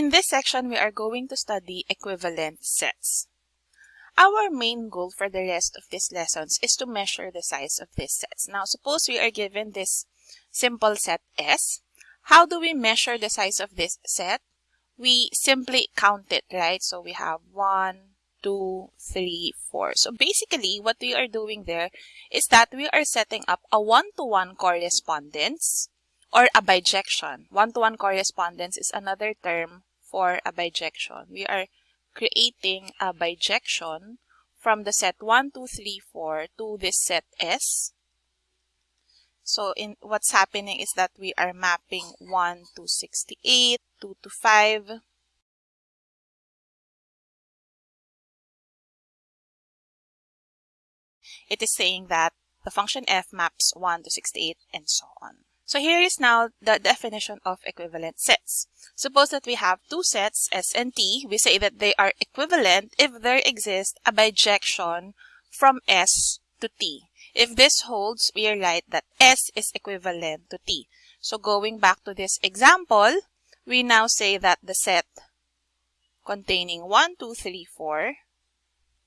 in this section, we are going to study equivalent sets. Our main goal for the rest of these lessons is to measure the size of these sets. Now, suppose we are given this simple set S. How do we measure the size of this set? We simply count it, right? So we have 1, 2, 3, 4. So basically, what we are doing there is that we are setting up a one-to-one -one correspondence or a bijection. One-to-one -one correspondence is another term for a bijection. We are creating a bijection from the set 1, 2, 3, 4 to this set S. So in what's happening is that we are mapping 1 to 68, 2 to 5, it is saying that the function f maps 1 to 68 and so on. So here is now the definition of equivalent sets. Suppose that we have two sets, S and T. We say that they are equivalent if there exists a bijection from S to T. If this holds, we write that S is equivalent to T. So going back to this example, we now say that the set containing 1, 2, 3, 4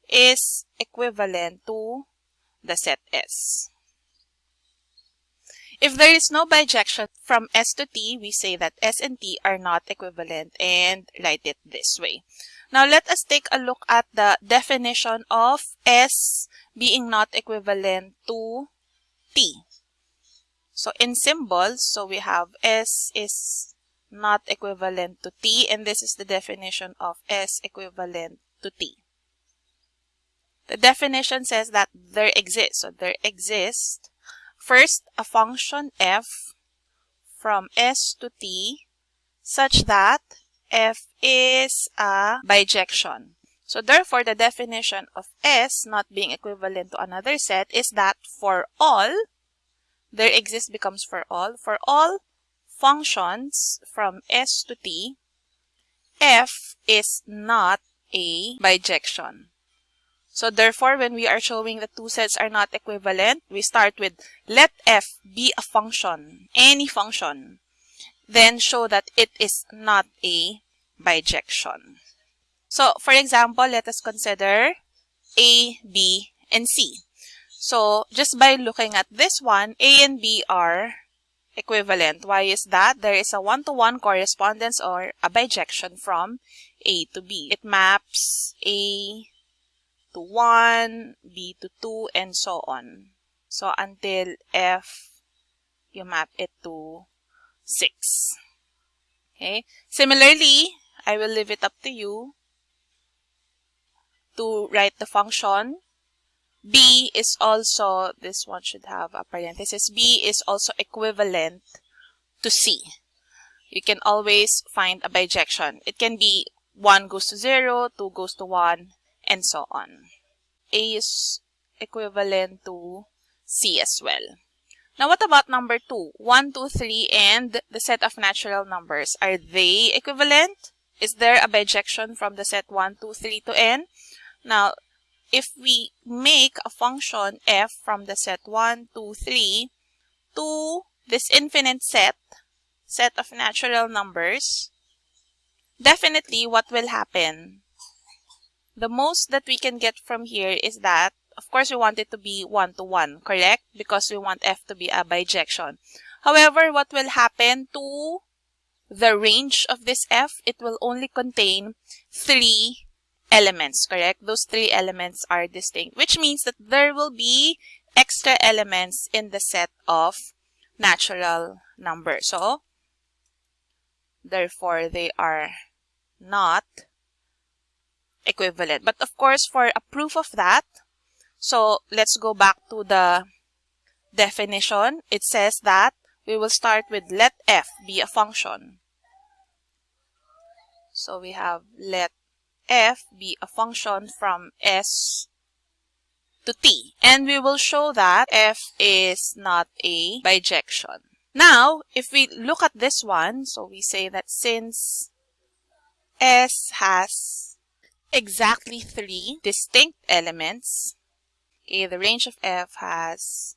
is equivalent to the set S. If there is no bijection from S to T, we say that S and T are not equivalent and write it this way. Now let us take a look at the definition of S being not equivalent to T. So in symbols, so we have S is not equivalent to T and this is the definition of S equivalent to T. The definition says that there exists, so there exists First, a function f from s to t such that f is a bijection. So therefore, the definition of S not being equivalent to another set is that for all, there exists becomes for all, for all functions from S to T, F is not a bijection. So therefore, when we are showing that two sets are not equivalent, we start with let f be a function, any function. Then show that it is not a bijection. So for example, let us consider A, B, and C. So just by looking at this one, A and B are equivalent. Why is that? There is a one-to-one -one correspondence or a bijection from A to B. It maps A to 1, B to 2, and so on. So until F, you map it to 6. Okay. Similarly, I will leave it up to you to write the function. B is also, this one should have a parenthesis, B is also equivalent to C. You can always find a bijection. It can be 1 goes to 0, 2 goes to 1, and so on. A is equivalent to C as well. Now, what about number 2? 1, 2, 3, and the set of natural numbers. Are they equivalent? Is there a bijection from the set 1, 2, 3 to n? Now, if we make a function f from the set 1, 2, 3 to this infinite set, set of natural numbers, definitely what will happen? The most that we can get from here is that, of course, we want it to be one-to-one, -one, correct? Because we want f to be a bijection. However, what will happen to the range of this f? It will only contain three elements, correct? Those three elements are distinct, which means that there will be extra elements in the set of natural numbers. So, therefore, they are not equivalent. But of course, for a proof of that, so let's go back to the definition. It says that we will start with let f be a function. So we have let f be a function from s to t. And we will show that f is not a bijection. Now, if we look at this one, so we say that since s has exactly three distinct elements. Okay, the range of f has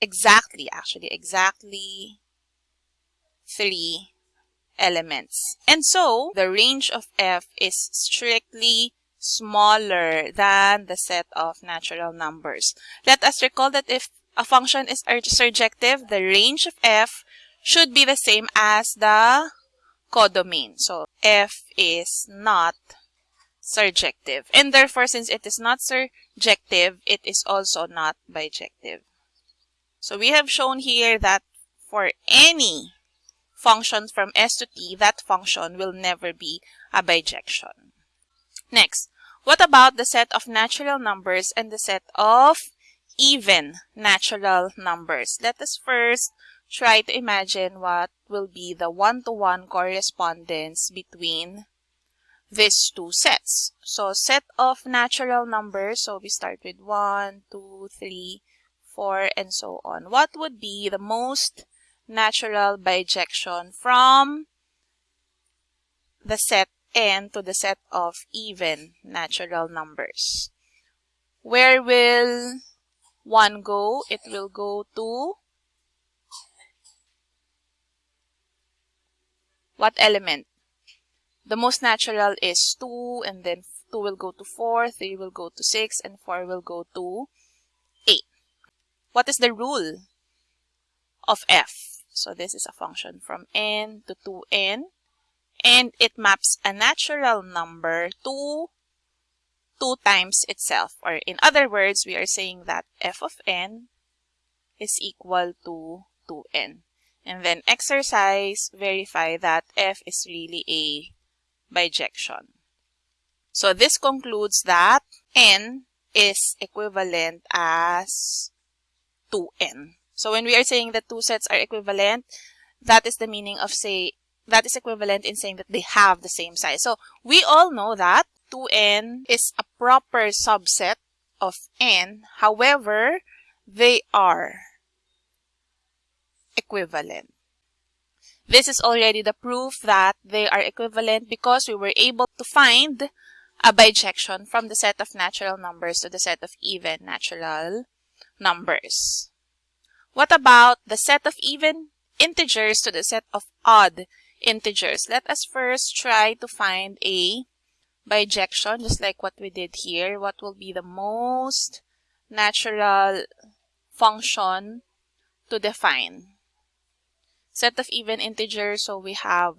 exactly, actually, exactly three elements. And so, the range of f is strictly smaller than the set of natural numbers. Let us recall that if a function is surjective, the range of f should be the same as the codomain. So, f is not surjective. And therefore, since it is not surjective, it is also not bijective. So, we have shown here that for any function from s to t, that function will never be a bijection. Next, what about the set of natural numbers and the set of even natural numbers? Let us first try to imagine what will be the one-to-one -one correspondence between these two sets. So set of natural numbers, so we start with 1, 2, 3, 4, and so on. What would be the most natural bijection from the set n to the set of even natural numbers. Where will 1 go? It will go to what element? The most natural is 2 and then 2 will go to 4, 3 will go to 6, and 4 will go to 8. What is the rule of f? So this is a function from n to 2n. And it maps a natural number to 2 times itself. Or in other words, we are saying that f of n is equal to 2n. And then exercise, verify that f is really a bijection. So this concludes that n is equivalent as 2n. So when we are saying that two sets are equivalent, that is the meaning of say, that is equivalent in saying that they have the same size. So we all know that 2n is a proper subset of n. However, they are equivalent. This is already the proof that they are equivalent because we were able to find a bijection from the set of natural numbers to the set of even natural numbers. What about the set of even integers to the set of odd integers? Let us first try to find a bijection, just like what we did here. What will be the most natural function to define? Set of even integers, so we have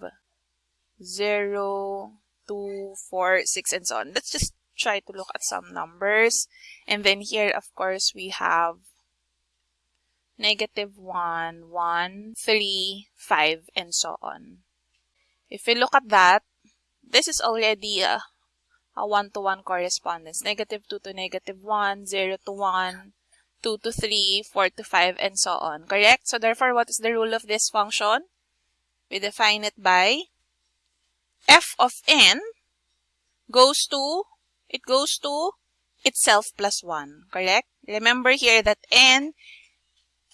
0, 2, 4, 6, and so on. Let's just try to look at some numbers. And then here, of course, we have negative 1, 1, 3, 5, and so on. If we look at that, this is already a, a one-to-one -one correspondence. Negative 2 to negative 1, 0 to 1, 2 to 3, 4 to 5, and so on. Correct? So therefore, what is the rule of this function? We define it by f of n goes to, it goes to itself plus 1. Correct? Remember here that n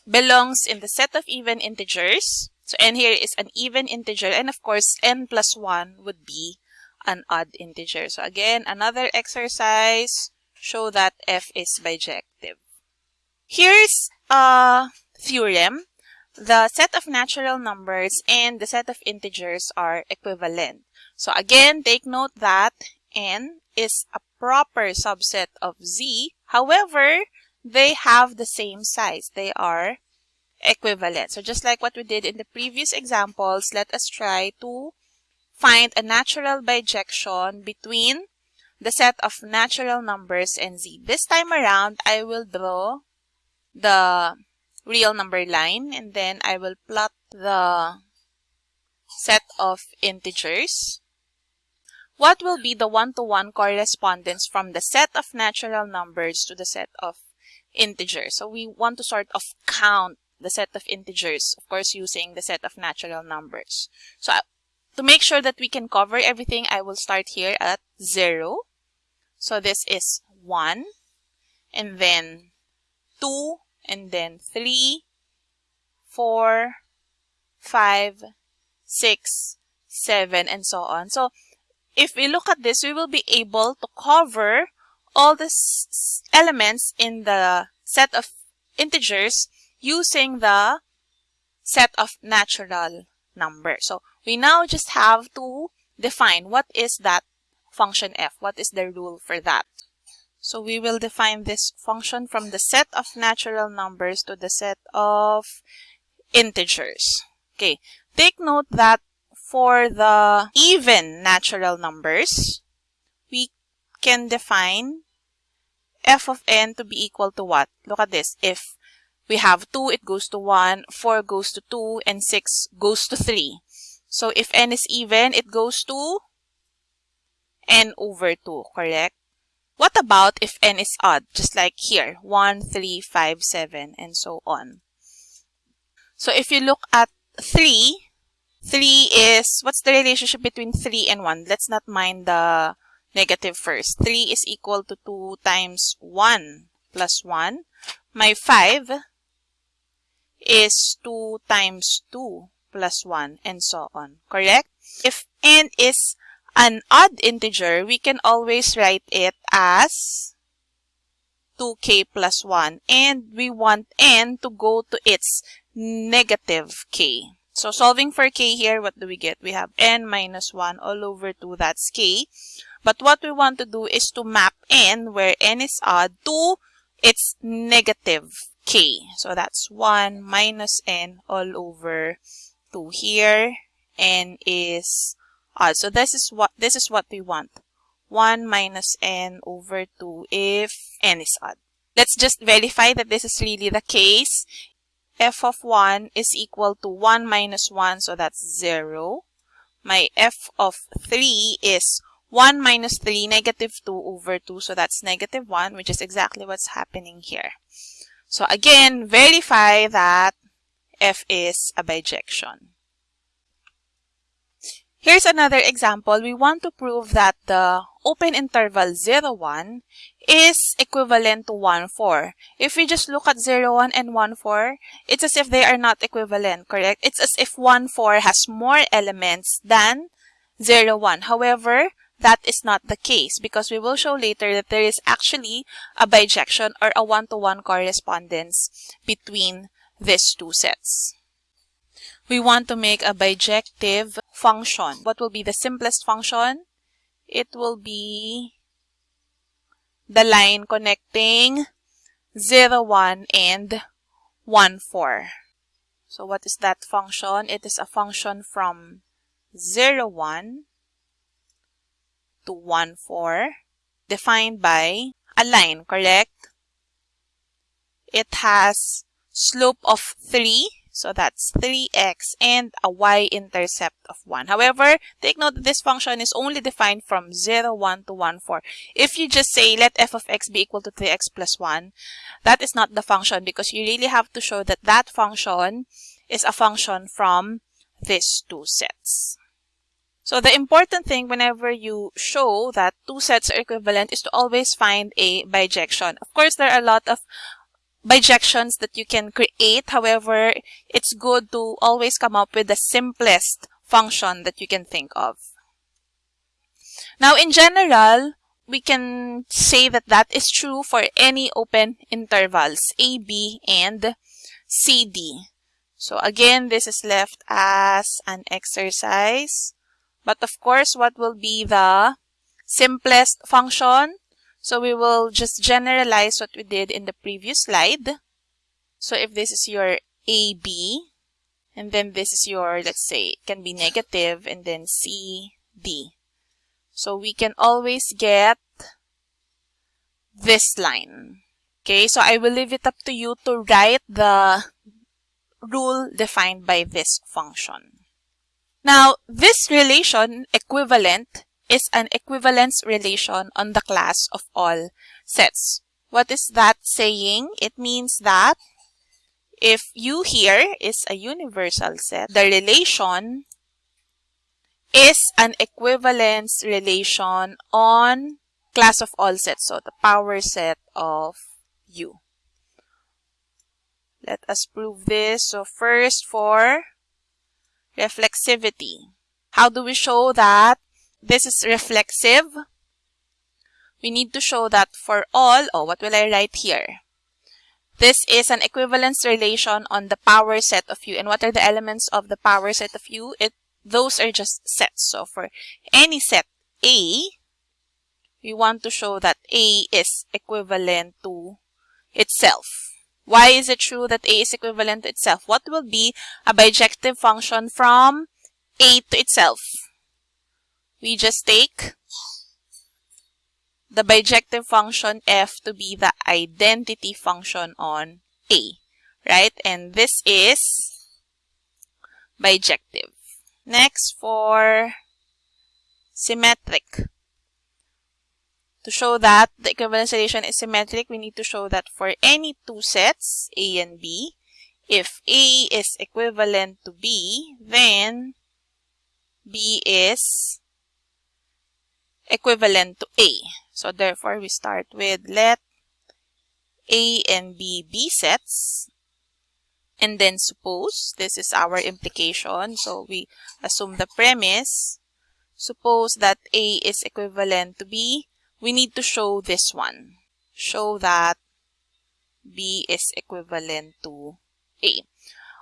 belongs in the set of even integers. So n here is an even integer and of course n plus 1 would be an odd integer. So again, another exercise, show that f is bijective. Here's a theorem. The set of natural numbers and the set of integers are equivalent. So again, take note that n is a proper subset of z. However, they have the same size. They are equivalent. So just like what we did in the previous examples, let us try to find a natural bijection between the set of natural numbers and z. This time around, I will draw the real number line and then I will plot the set of integers. What will be the one-to-one -one correspondence from the set of natural numbers to the set of integers? So we want to sort of count the set of integers, of course, using the set of natural numbers. So to make sure that we can cover everything, I will start here at 0. So this is 1, and then 2, and then 3, 4, 5, 6, 7, and so on. So if we look at this, we will be able to cover all the elements in the set of integers using the set of natural numbers. So We now just have to define what is that function f. What is the rule for that? So we will define this function from the set of natural numbers to the set of integers. Okay, take note that for the even natural numbers, we can define f of n to be equal to what? Look at this. If we have 2, it goes to 1, 4 goes to 2, and 6 goes to 3. So if n is even, it goes to n over 2, correct? What about if n is odd? Just like here, 1, 3, 5, 7, and so on. So if you look at 3, 3 is, what's the relationship between 3 and 1? Let's not mind the negative first. 3 is equal to 2 times 1 plus 1. My 5 is 2 times 2 plus 1 and so on. Correct? If n is an odd integer, we can always write it as 2k plus 1 and we want n to go to its negative k. So solving for k here, what do we get? We have n minus 1 all over 2, that's k. But what we want to do is to map n, where n is odd, to its negative k. So that's 1 minus n all over 2 here. n is odd. So this is what this is what we want. 1 minus n over 2 if n is odd. Let's just verify that this is really the case f of 1 is equal to 1 minus 1, so that's 0. My f of 3 is 1 minus 3, negative 2 over 2, so that's negative 1, which is exactly what's happening here. So again, verify that f is a bijection. Here's another example. We want to prove that the open interval 0, 1 is equivalent to 1, 4. If we just look at 0, 1 and 1, 4, it's as if they are not equivalent, correct? It's as if 1, 4 has more elements than 0, 1. However, that is not the case because we will show later that there is actually a bijection or a one-to-one -one correspondence between these two sets we want to make a bijective function. What will be the simplest function? It will be the line connecting 0, 1 and 1, 4. So what is that function? It is a function from 0, 1 to 1, 4 defined by a line, correct? It has slope of 3 so that's 3x and a y-intercept of 1. However, take note that this function is only defined from 0, 1 to 1, 4. If you just say let f of x be equal to 3x plus 1, that is not the function because you really have to show that that function is a function from these two sets. So the important thing whenever you show that two sets are equivalent is to always find a bijection. Of course, there are a lot of bijections that you can create. However, it's good to always come up with the simplest function that you can think of. Now, in general, we can say that that is true for any open intervals, a, b, and c, d. So again, this is left as an exercise. But of course, what will be the simplest function? So we will just generalize what we did in the previous slide. So if this is your AB, and then this is your, let's say, it can be negative, and then CD. So we can always get this line. Okay, so I will leave it up to you to write the rule defined by this function. Now, this relation, equivalent, is an equivalence relation on the class of all sets. What is that saying? It means that if U here is a universal set, the relation is an equivalence relation on class of all sets, so the power set of U. Let us prove this. So first for reflexivity. How do we show that this is reflexive. We need to show that for all, oh, what will I write here? This is an equivalence relation on the power set of U. And what are the elements of the power set of U? It those are just sets. So for any set A, we want to show that A is equivalent to itself. Why is it true that A is equivalent to itself? What will be a bijective function from A to itself? We just take the bijective function f to be the identity function on A, right? And this is bijective. Next, for symmetric. To show that the equivalence relation is symmetric, we need to show that for any two sets, A and B, if A is equivalent to B, then B is equivalent to A. So therefore, we start with let A and B be sets. And then suppose, this is our implication. So we assume the premise. Suppose that A is equivalent to B we need to show this one. Show that B is equivalent to A.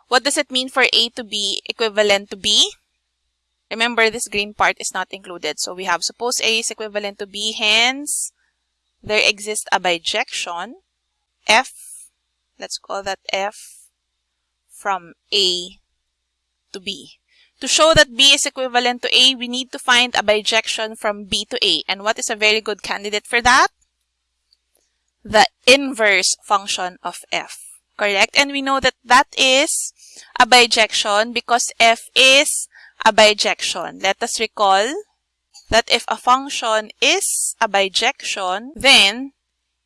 What does it mean for A to be equivalent to B? Remember, this green part is not included. So we have suppose A is equivalent to B, hence there exists a bijection F, let's call that F from A to B. To show that B is equivalent to A, we need to find a bijection from B to A. And what is a very good candidate for that? The inverse function of F. Correct? And we know that that is a bijection because F is a bijection. Let us recall that if a function is a bijection, then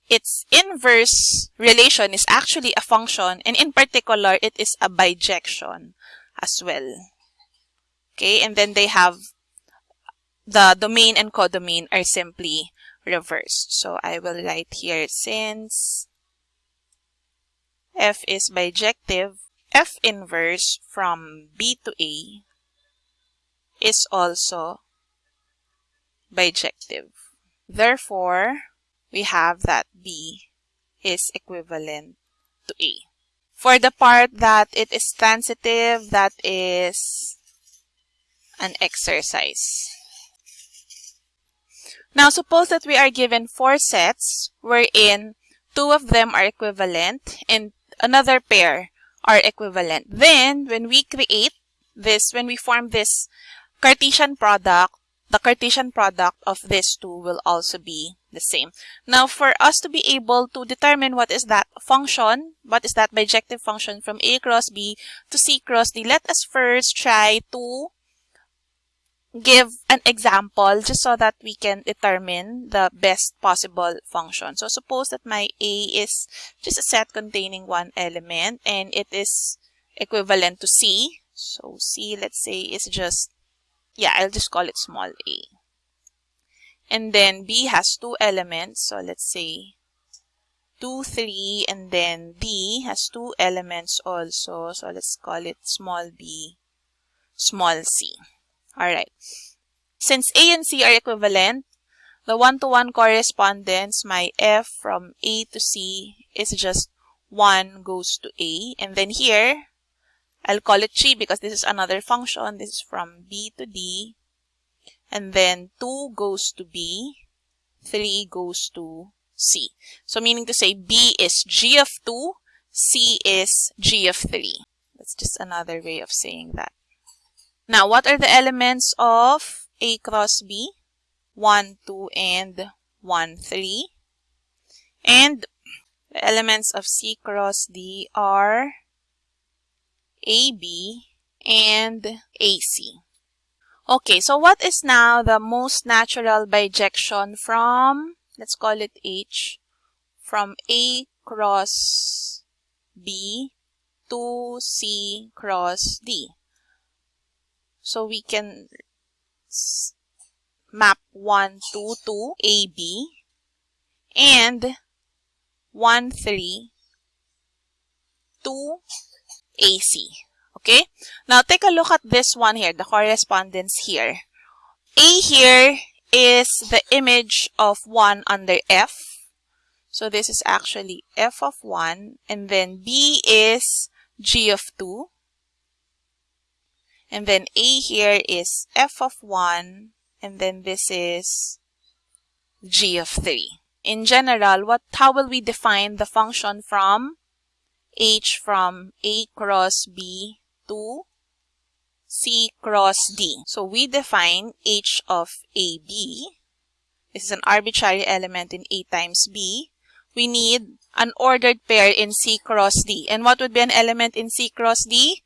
its inverse relation is actually a function and in particular it is a bijection as well. Okay, and then they have the domain and codomain are simply reversed. So I will write here since f is bijective, f inverse from B to A is also bijective. Therefore, we have that B is equivalent to A. For the part that it is transitive, that is an exercise. Now, suppose that we are given four sets wherein two of them are equivalent and another pair are equivalent. Then, when we create this, when we form this Cartesian product, the Cartesian product of these two will also be the same. Now, for us to be able to determine what is that function, what is that bijective function from A cross B to C cross D, let us first try to give an example just so that we can determine the best possible function. So suppose that my A is just a set containing one element and it is equivalent to C. So C, let's say, is just, yeah, I'll just call it small a. And then B has two elements. So let's say 2, 3, and then D has two elements also. So let's call it small b, small c. Alright. Since A and C are equivalent, the one-to-one -one correspondence, my F from A to C is just 1 goes to A. And then here, I'll call it 3 because this is another function. This is from B to D. And then 2 goes to B. 3 goes to C. So meaning to say B is G of 2, C is G of 3. That's just another way of saying that. Now, what are the elements of A cross B? 1, 2, and 1, 3. And the elements of C cross D are AB and AC. Okay, so what is now the most natural bijection from, let's call it H, from A cross B to C cross D? So we can map 1, 2 to AB and 1, 3 to AC. Okay? Now take a look at this one here, the correspondence here. A here is the image of 1 under F. So this is actually F of 1. And then B is G of 2. And then A here is f of 1. And then this is g of 3. In general, what how will we define the function from h from a cross b to c cross d? So we define h of ab. This is an arbitrary element in a times b. We need an ordered pair in c cross d. And what would be an element in c cross d?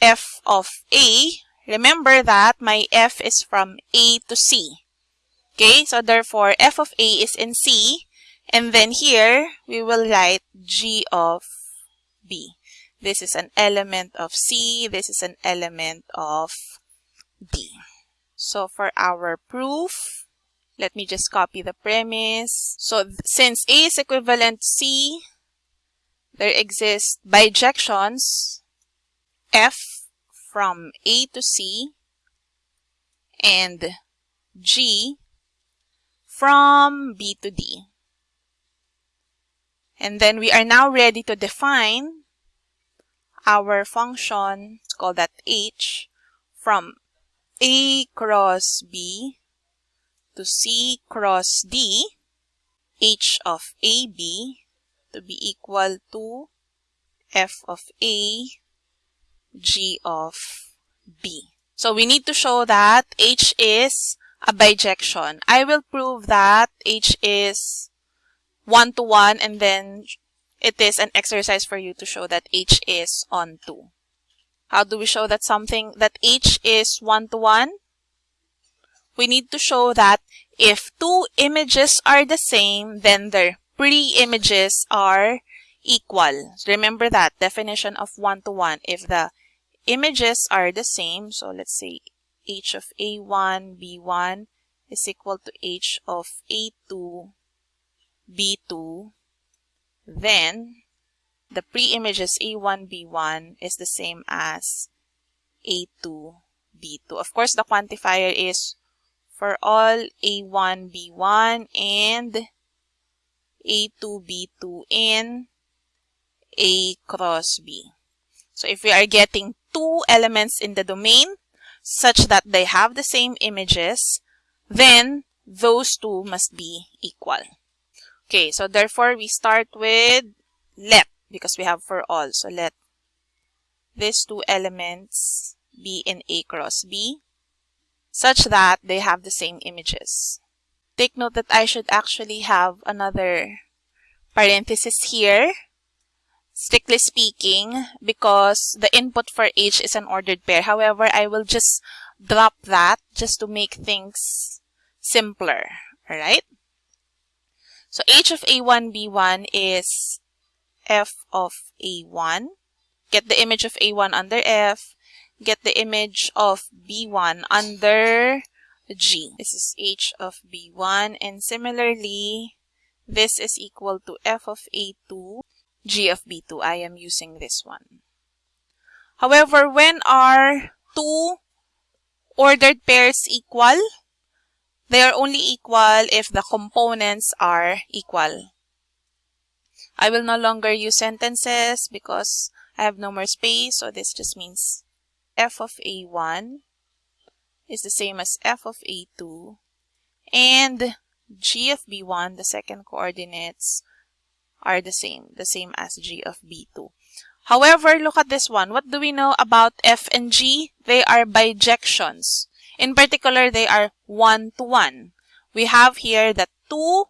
f of a. Remember that my f is from a to c. Okay, so therefore f of a is in C. And then here, we will write g of b. This is an element of C. This is an element of D. So for our proof, let me just copy the premise. So since A is equivalent to C, there exist bijections F from A to C and G from B to D. And then we are now ready to define our function, let's call that h, from A cross B to C cross D, h of AB to be equal to f of A, g of B. So we need to show that h is a bijection. I will prove that H is one-to-one -one, and then it is an exercise for you to show that H is onto. How do we show that something, that H is one-to-one? -one? We need to show that if two images are the same, then their pre-images are equal. Remember that definition of one-to-one. -one. If the images are the same, so let's say h of a1, b1 is equal to h of a2, b2, then the pre-images a1, b1 is the same as a2, b2. Of course, the quantifier is for all a1, b1 and a2, b2 in a cross b. So if we are getting two elements in the domain, such that they have the same images, then those two must be equal. Okay, so therefore we start with let because we have for all. So let these two elements be in A cross B such that they have the same images. Take note that I should actually have another parenthesis here strictly speaking, because the input for H is an ordered pair. However, I will just drop that just to make things simpler. Alright? So H of A1, B1 is F of A1. Get the image of A1 under F. Get the image of B1 under G. This is H of B1. And similarly, this is equal to F of A2 g of b2. I am using this one. However, when are two ordered pairs equal? They are only equal if the components are equal. I will no longer use sentences because I have no more space. So this just means f of a1 is the same as f of a2 and g of b1, the second coordinates, are the same, the same as g of b2. However, look at this one. What do we know about f and g? They are bijections. In particular, they are one-to-one. -one. We have here that two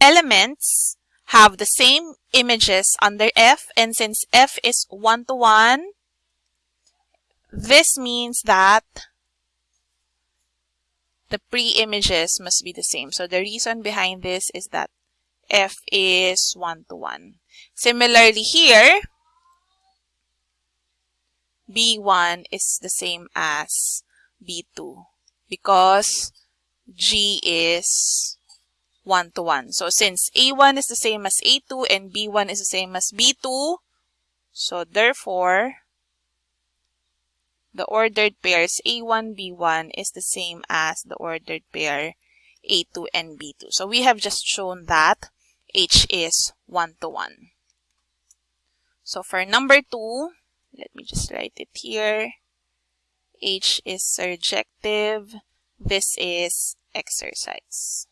elements have the same images under f, and since f is one-to-one, -one, this means that the pre-images must be the same. So the reason behind this is that f is 1 to 1. Similarly here, b1 is the same as b2 because g is 1 to 1. So since a1 is the same as a2 and b1 is the same as b2, so therefore, the ordered pairs a1, b1 is the same as the ordered pair a2 and b2. So we have just shown that H is 1 to 1. So for number 2, let me just write it here. H is surjective. This is exercise.